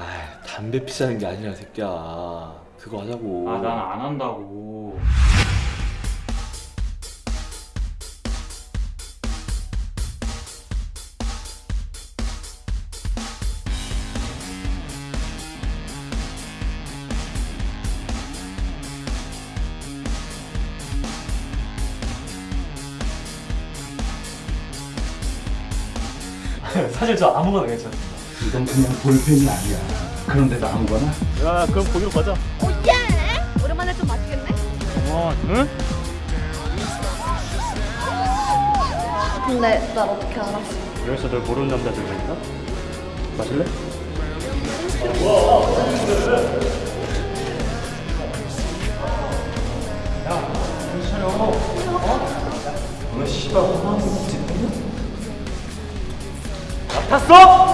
아 담배 피자는 게 아니라 새끼야. 그거 하자고. 아 난 안 한다고. 사실 저 아무거나 괜찮습니다. 이건 그냥 볼펜이 아니야. 그런데도 아무거나? 야, 그럼 거기로 가자. 오예! 오랜만에 좀 맛있겠네? 와, 응? 근데 날 어떻게 알았어? 여기서 널 모르는 남자들도 있나? 마실래? 탔어?